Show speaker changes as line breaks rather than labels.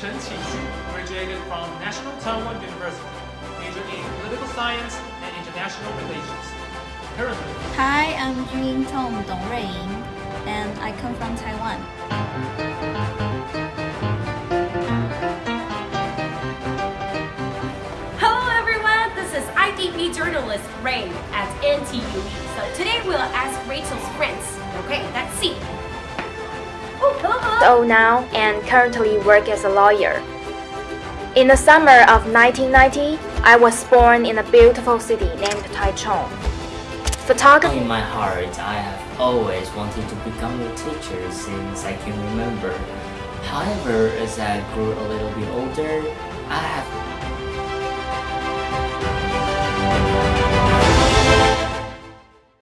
Chen graduated from National Taiwan University, in political science and international relations. Currently.
Hi, I'm Jun Tong Dong Ruiying, and I come from Taiwan.
Hello everyone, this is IDP journalist Ray at NTU. So today we'll ask Rachel's friends
old now and currently work as a lawyer. In the summer of 1990, I was born in a beautiful city named Taichung. Photography
In my heart, I have always wanted to become a teacher since I can remember. However, as I grew a little bit older, I have